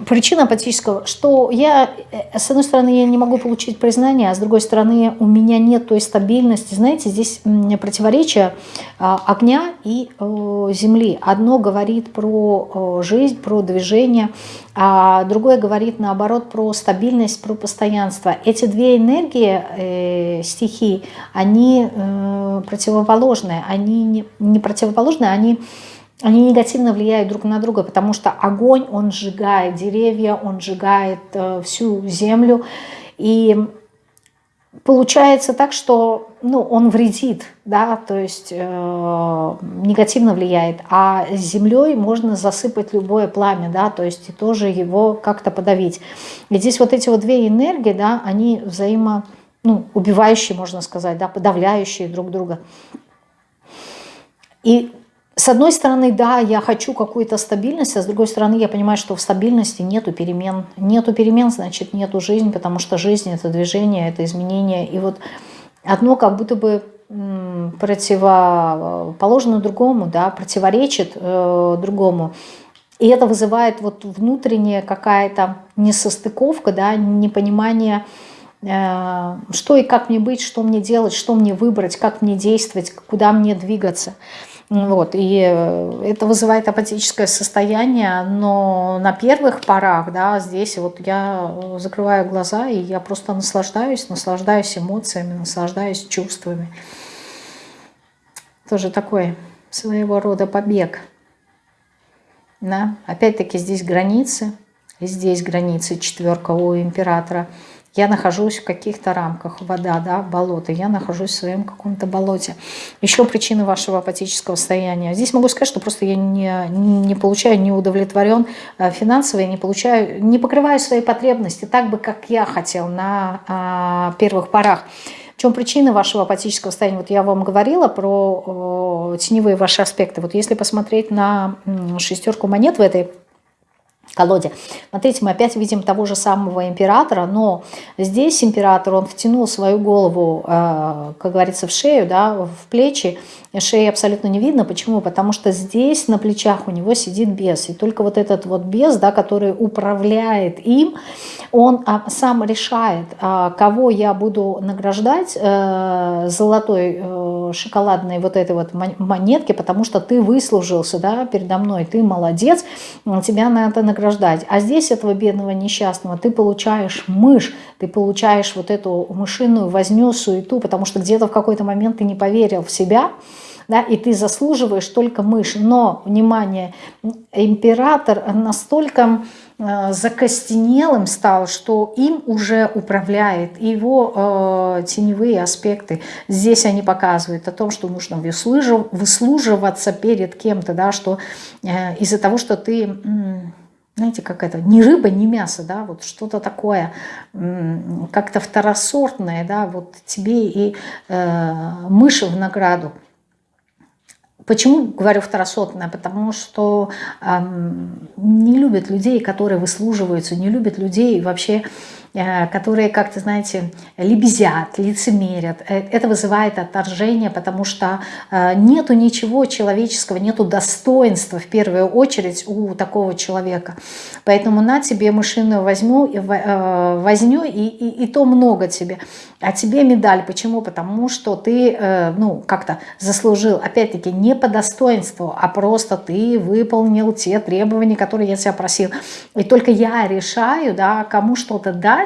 причина апатического, что я, э, с одной стороны, я не могу получить признание, а с другой стороны, у меня нет той стабильности. Знаете, здесь противоречие а, огня и земли. Одно говорит про жизнь, про движение, а другое говорит, наоборот, про стабильность, про постоянство. Эти две энергии, э, стихии, они э, противоположные. Они не, противоположные, они они негативно влияют друг на друга, потому что огонь, он сжигает деревья, он сжигает э, всю землю. И получается так, что ну, он вредит, да, то есть э, негативно влияет. А землей можно засыпать любое пламя, да, то есть и тоже его как-то подавить. И здесь вот эти вот две энергии, да, они взаимо, ну, убивающие, можно сказать, да, подавляющие друг друга. И с одной стороны, да, я хочу какую-то стабильность, а с другой стороны, я понимаю, что в стабильности нету перемен. Нету перемен, значит, нету жизни, потому что жизнь – это движение, это изменение. И вот одно как будто бы противоположно другому, да, противоречит э, другому. И это вызывает вот внутренняя какая-то несостыковка, да, непонимание, э, что и как мне быть, что мне делать, что мне выбрать, как мне действовать, куда мне двигаться. Вот, и э, это вызывает апатическое состояние, но на первых порах, да, здесь вот я закрываю глаза, и я просто наслаждаюсь, наслаждаюсь эмоциями, наслаждаюсь чувствами. Тоже такой своего рода побег. Да? Опять-таки здесь границы, здесь границы четверка у императора – я нахожусь в каких-то рамках, вода, да, болото, я нахожусь в своем каком-то болоте. Еще причины вашего апатического состояния. Здесь могу сказать, что просто я не, не получаю, не удовлетворен э, финансово, я не получаю, не покрываю свои потребности так бы, как я хотел на а, первых порах. В чем причина вашего апатического состояния? Вот я вам говорила про теневые ваши аспекты. Вот если посмотреть на шестерку монет в этой колоде. Смотрите, мы опять видим того же самого императора, но здесь император, он втянул свою голову, э, как говорится, в шею, да, в плечи, шеи абсолютно не видно. Почему? Потому что здесь на плечах у него сидит бес. И только вот этот вот бес, да, который управляет им, он а, сам решает, а, кого я буду награждать э, золотой э, шоколадной вот этой вот монетки, потому что ты выслужился да, передо мной, ты молодец, тебя надо награждать. А здесь этого бедного несчастного ты получаешь мышь, ты получаешь вот эту мышиную возню, суету, потому что где-то в какой-то момент ты не поверил в себя, да, и ты заслуживаешь только мышь. Но, внимание, император настолько закостенелым стал, что им уже управляет его э, теневые аспекты. Здесь они показывают о том, что нужно выслуживаться перед кем-то, да, что э, из-за того, что ты... знаете, как это, ни рыба, ни мясо, да, вот что-то такое, как-то второсортное, да, вот тебе и э, мыши в награду. Почему говорю второсортное? Потому что эм, не любят людей, которые выслуживаются, не любят людей вообще, которые как-то, знаете, лебезят, лицемерят. Э, это вызывает отторжение, потому что э, нету ничего человеческого, нету достоинства в первую очередь у такого человека. Поэтому на тебе мышиную возьму, возню, и, и, и то много тебе. А тебе медаль. Почему? Потому что ты ну, как-то заслужил, опять-таки, не по достоинству, а просто ты выполнил те требования, которые я тебя просил. И только я решаю, да, кому что-то дать,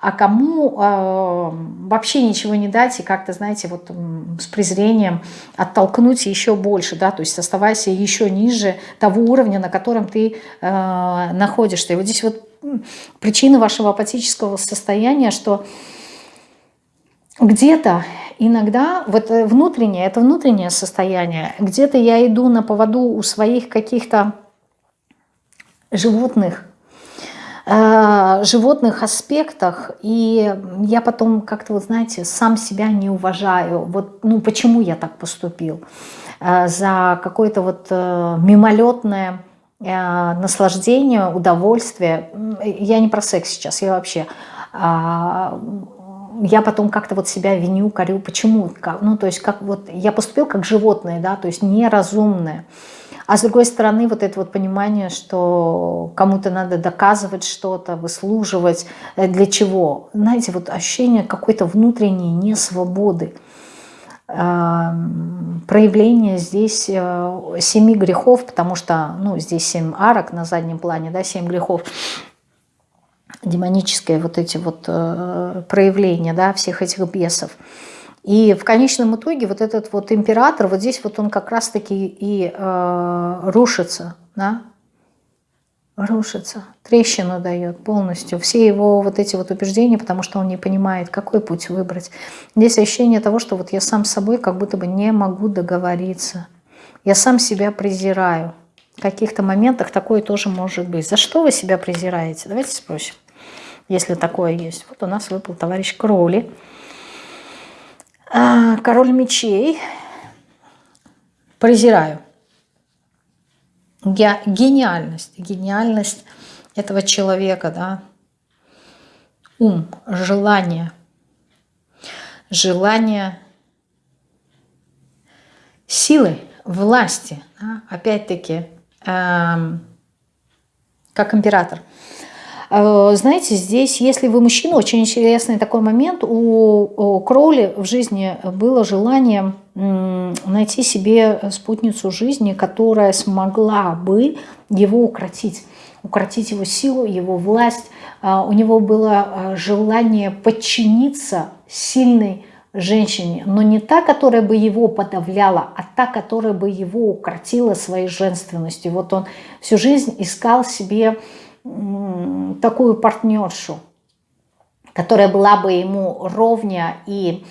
а кому э, вообще ничего не дать и как-то, знаете, вот с презрением оттолкнуть еще больше, да, то есть оставайся еще ниже того уровня, на котором ты э, находишься. И вот здесь вот причина вашего апатического состояния, что где-то иногда, вот э, внутреннее, это внутреннее состояние, где-то я иду на поводу у своих каких-то животных, животных аспектах, и я потом как-то, вот знаете, сам себя не уважаю. Вот, ну, почему я так поступил? Э, за какое-то вот э, мимолетное наслаждение, удовольствие. Я не про секс сейчас, я вообще а, я потом как-то вот себя виню, корю, почему? Ну, то есть, как вот я поступил как животное, да, то есть неразумное. А с другой стороны, вот это вот понимание, что кому-то надо доказывать что-то, выслуживать. Э, для чего? Знаете, вот ощущение какой-то внутренней несвободы. Проявление здесь э, семи грехов, потому что ну, здесь семь арок на заднем плане, да, семь грехов демонические вот эти вот э, проявления, да, всех этих бесов. И в конечном итоге вот этот вот император, вот здесь вот он как раз-таки и э, рушится, да, рушится, трещину дает полностью. Все его вот эти вот убеждения, потому что он не понимает, какой путь выбрать. Здесь ощущение того, что вот я сам с собой как будто бы не могу договориться. Я сам себя презираю. В каких-то моментах такое тоже может быть. За что вы себя презираете? Давайте спросим, если такое есть. Вот у нас выпал товарищ Кроули. А, король мечей. Презираю. Я, гениальность. Гениальность этого человека, да. Ум, желание. Желание силы, власти. Да? Опять-таки, эм, как император. Э, знаете, здесь, если вы мужчина, очень интересный такой момент. У Кроули в жизни было желание найти себе спутницу жизни, которая смогла бы его укротить. Укротить его силу, его власть. Э, у него было э, желание подчиниться сильной женщине, но не та, которая бы его подавляла, а та, которая бы его укротила своей женственностью. Вот он всю жизнь искал себе такую партнершу, которая была бы ему ровня и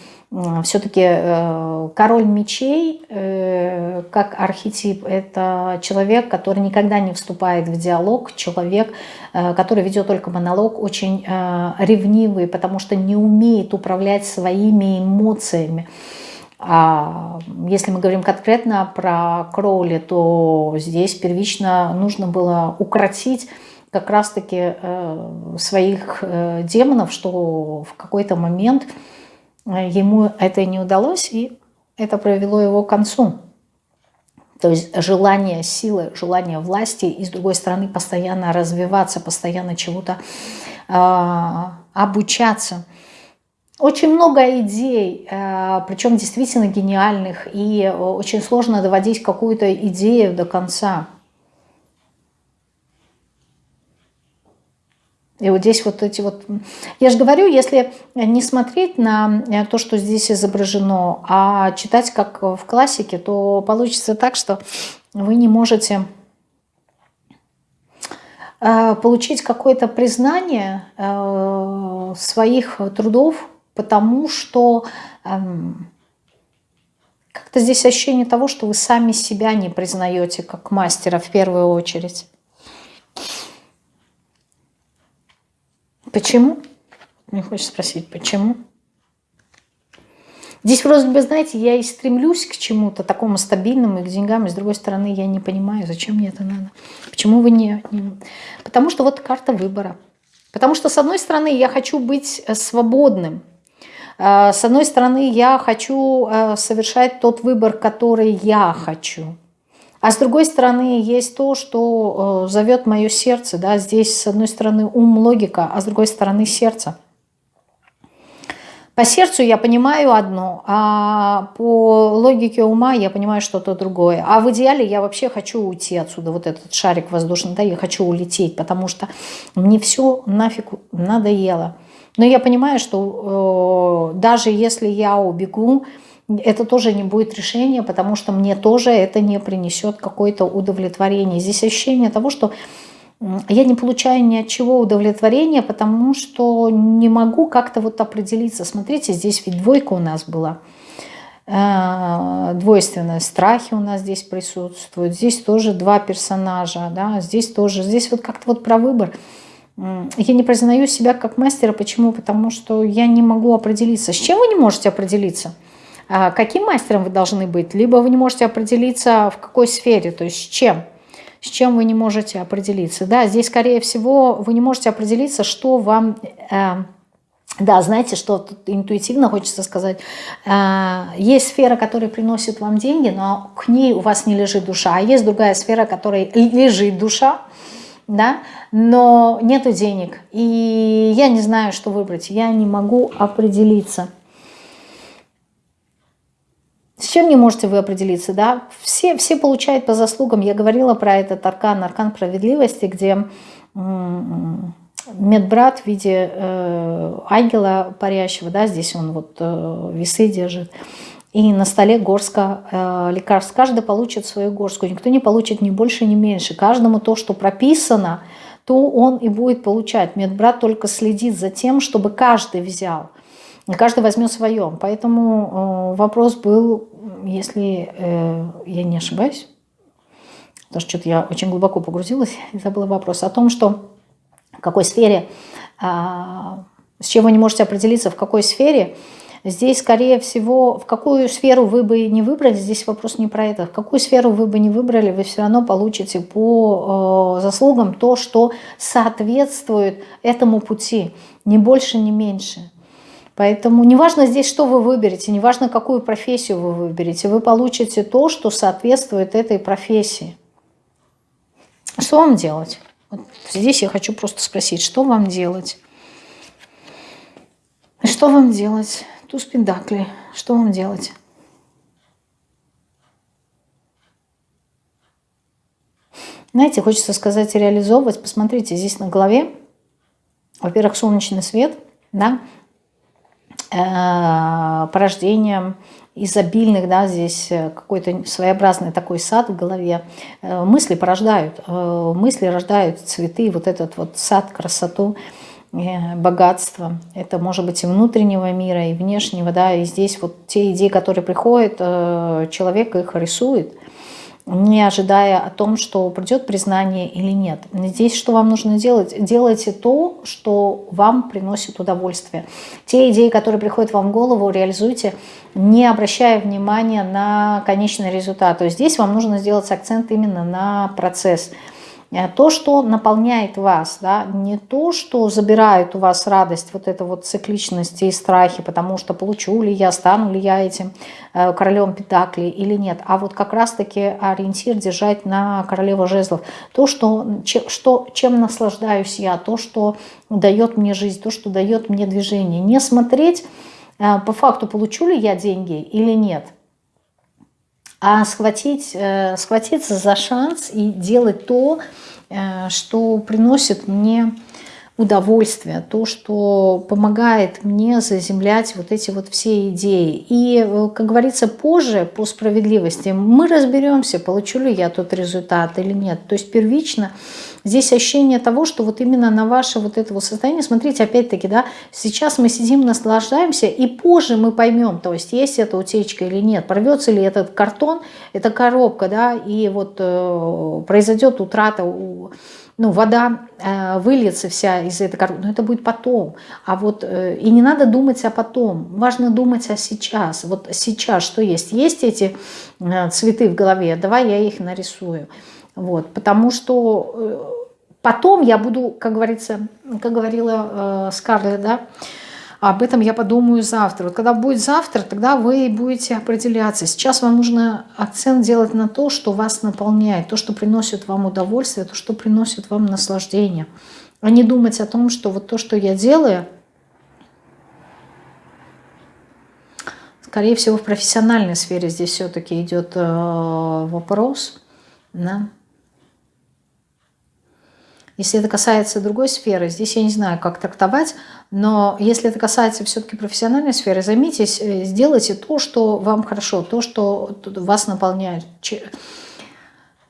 все-таки э, король мечей, э, как архетип, это человек, который никогда не вступает в диалог, человек, э, который ведет только монолог, очень ревнивый, потому что не умеет управлять своими эмоциями. А если мы говорим конкретно про Кроули, то здесь первично нужно было укротить как раз-таки э, своих э, демонов, что в какой-то момент э, ему это не удалось, и это провело его к концу. То есть желание силы, желание власти, и с другой стороны постоянно развиваться, постоянно чего-то э, обучаться. Очень много идей, причем действительно гениальных, и очень сложно доводить какую-то идею до конца. И вот здесь вот эти вот... Я же говорю, если не смотреть на э, то, что здесь изображено, а читать как в классике, то получится так, что вы не можете э, получить какое-то признание э, своих трудов, потому что эм, как-то здесь ощущение того, что вы сами себя не признаете как мастера в первую очередь. Почему? Мне хочется спросить, почему? Здесь вроде бы, знаете, я и стремлюсь к чему-то такому стабильному и к деньгам, и с другой стороны я не понимаю, зачем мне это надо. Почему вы не... не... Потому что вот карта выбора. Потому что, с одной стороны, я хочу быть э, свободным. Э, с одной стороны, я хочу э, совершать тот выбор, который я хочу. А с другой стороны, есть то, что зовет мое сердце. Да? Здесь, с одной стороны, ум, логика, а с другой стороны, сердце. По сердцу я понимаю одно, а по логике ума я понимаю что-то другое. А в идеале я вообще хочу уйти отсюда, вот этот шарик воздушный, да, я хочу улететь, потому что мне все нафиг надоело. Но я понимаю, что э, даже если я убегу, это тоже не будет решение, потому что мне тоже это не принесет какое-то удовлетворение. Здесь ощущение того, что я не получаю ни от чего удовлетворения, потому что не могу как-то вот определиться. Смотрите, здесь ведь двойка у нас была. Э, двойственные страхи у нас здесь присутствуют. Здесь тоже два персонажа. Да? Здесь тоже. Здесь вот как-то вот про выбор. Я не признаю себя как мастера. Почему? Потому что я не могу определиться. С чем вы не можете определиться? А каким мастером вы должны быть? Либо вы не можете определиться в какой сфере, то есть с чем с чем вы не можете определиться. Да, здесь, скорее всего, вы не можете определиться, что вам... Э, да, знаете, что тут интуитивно хочется сказать. Э, есть сфера, которая приносит вам деньги, но к ней у вас не лежит душа. А есть другая сфера, которой лежит душа, да, но нету денег. И я не знаю, что выбрать. Я не могу определиться. С чем не можете вы определиться, да? Все, все получают по заслугам. Я говорила про этот аркан, аркан справедливости, где медбрат в виде э, ангела парящего, да, здесь он вот э, весы держит, и на столе горска э, лекарств. Каждый получит свою горстку, никто не получит ни больше, ни меньше. Каждому то, что прописано, то он и будет получать. Медбрат только следит за тем, чтобы каждый взял. Каждый возьмет свое. Поэтому э, вопрос был, если э, я не ошибаюсь, потому что что-то я очень глубоко погрузилась и забыла вопрос о том, что в какой сфере, а, с чем вы не можете определиться, в какой сфере, здесь, скорее всего, в какую сферу вы бы не выбрали, здесь вопрос не про это, в какую сферу вы бы не выбрали, вы все равно получите по э, заслугам то, что соответствует этому пути, ни больше, ни меньше. Поэтому неважно здесь, что вы выберете, неважно, какую профессию вы выберете, вы получите то, что соответствует этой профессии. Что вам делать? Вот здесь я хочу просто спросить, что вам делать? Что вам делать? Туз Пендакли. Что вам делать? Знаете, хочется сказать реализовывать. Посмотрите, здесь на голове, во-первых, солнечный свет, да, порождением изобильных, да, здесь э, какой-то своеобразный такой сад в голове. Э, мысли порождают, мысли рождают цветы, вот этот вот сад, красоту, богатство. Это может быть и внутреннего мира, и внешнего, да, и здесь вот те идеи, которые приходят, человек их рисует – не ожидая о том, что придет признание или нет. Здесь что вам нужно делать? Делайте то, что вам приносит удовольствие. Те идеи, которые приходят вам в голову, реализуйте, не обращая внимания на конечный результат. То есть здесь вам нужно сделать акцент именно на процесс – то, что наполняет вас, да, не то, что забирает у вас радость, вот эта вот цикличность и страхи, потому что получу ли я, стану ли я этим э, королем Пентакли или нет, а вот как раз-таки ориентир держать на королеву жезлов. То, что, что, чем наслаждаюсь я, то, что дает мне жизнь, то, что дает мне движение. Не смотреть э, по факту, получу ли я деньги или нет – а схватить, э, схватиться за шанс и делать то, э, что приносит мне удовольствие, то, что помогает мне заземлять вот эти вот все идеи. И, э, как говорится, позже, по справедливости, мы разберемся, получу ли я тот результат или нет. То есть первично здесь ощущение того, что вот именно на ваше вот это вот состояние, смотрите, опять-таки, да, сейчас мы сидим, наслаждаемся, и позже мы поймем, то есть есть эта утечка или нет, порвется ли этот картон, эта коробка, да, и вот э, произойдет утрата у ну, вода э, выльется вся из этой коробки, но это будет потом. А вот э, и не надо думать о потом, важно думать о сейчас. Вот сейчас что есть? Есть эти э, цветы в голове, давай я их нарисую. Вот, потому что э, потом я буду, как говорится, как говорила э, Скарлетт, да, об этом я подумаю завтра. Вот когда будет завтра, тогда вы будете определяться. Сейчас вам нужно акцент делать на то, что вас наполняет, то, что приносит вам удовольствие, то, что приносит вам наслаждение. А не думать о том, что вот то, что я делаю, скорее всего, в профессиональной сфере здесь все-таки идет э, вопрос. Да? Если это касается другой сферы, здесь я не знаю, как трактовать, но если это касается все-таки профессиональной сферы, займитесь, э, сделайте то, что вам хорошо, то, что вас наполняет.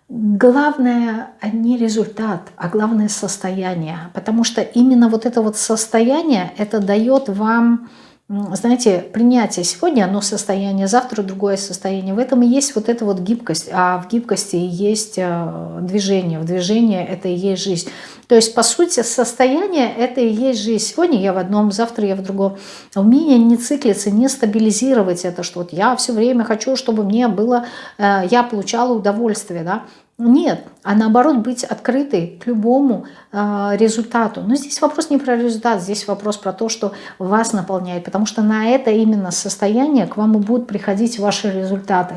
Главное не результат, а главное состояние. Потому что именно вот это вот состояние, это дает вам знаете, принятие сегодня одно состояние, завтра другое состояние. В этом и есть вот эта вот гибкость, а в гибкости есть э, движение, в движении это и есть жизнь. То есть, по сути, состояние это и есть жизнь. Сегодня я в одном, завтра я в другом. Умение не циклиться, не стабилизировать это, что вот я все время хочу, чтобы мне было, э, я получала удовольствие, да, нет, а наоборот быть открытой к любому э, результату. Но здесь вопрос не про результат, здесь вопрос про то, что вас наполняет, потому что на это именно состояние к вам и будут приходить ваши результаты.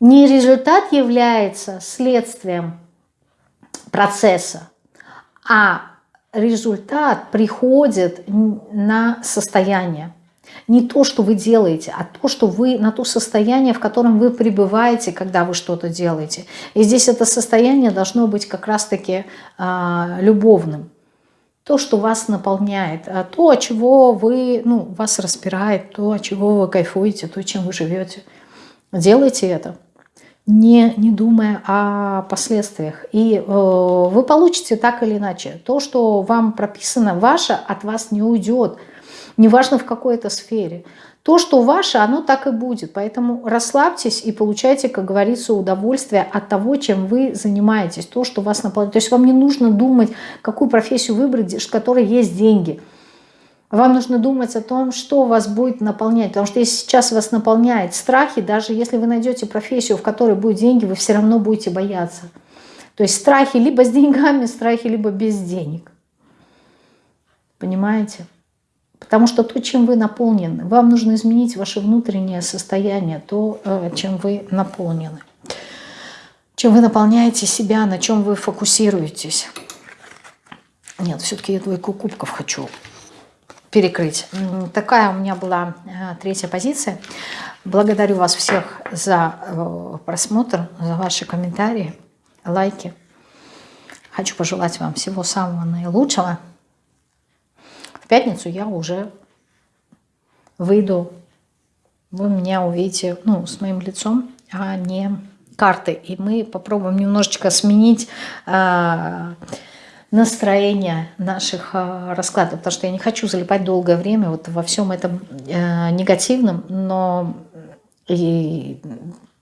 Не результат является следствием процесса, а результат приходит на состояние не то, что вы делаете, а то, что вы на то состояние, в котором вы пребываете, когда вы что-то делаете. И здесь это состояние должно быть как раз-таки э, любовным. То, что вас наполняет, а то, чего вы, ну, вас распирает, то, чего вы кайфуете, то, чем вы живете. Делайте это, не, не думая о последствиях. И э, вы получите так или иначе. То, что вам прописано, ваше от вас не уйдет – неважно в какой это сфере. То, что ваше, оно так и будет. Поэтому расслабьтесь и получайте, как говорится, удовольствие от того, чем вы занимаетесь, то, что вас наполняет. То есть вам не нужно думать, какую профессию выбрать, в которой есть деньги. Вам нужно думать о том, что вас будет наполнять. Потому что если сейчас вас наполняет страхи, даже если вы найдете профессию, в которой будут деньги, вы все равно будете бояться. То есть страхи либо с деньгами, страхи либо без денег. Понимаете? Потому что то, чем вы наполнены, вам нужно изменить ваше внутреннее состояние, то, э, чем вы наполнены. Чем вы наполняете себя, на чем вы фокусируетесь. Нет, все-таки я двойку кубков хочу перекрыть. Такая у меня была э, третья позиция. Благодарю вас всех за э, просмотр, за ваши комментарии, лайки. Хочу пожелать вам всего самого наилучшего. Пятницу я уже выйду, вы меня увидите ну, с моим лицом, а не карты. И мы попробуем немножечко сменить э, настроение наших э, раскладов, потому что я не хочу залипать долгое время вот во всем этом э, негативном, но и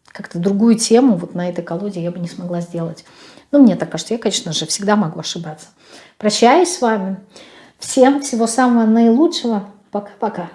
как-то другую тему вот на этой колоде я бы не смогла сделать. Ну, мне так кажется, я, конечно же, всегда могу ошибаться. Прощаюсь с вами. Всем всего самого наилучшего. Пока-пока.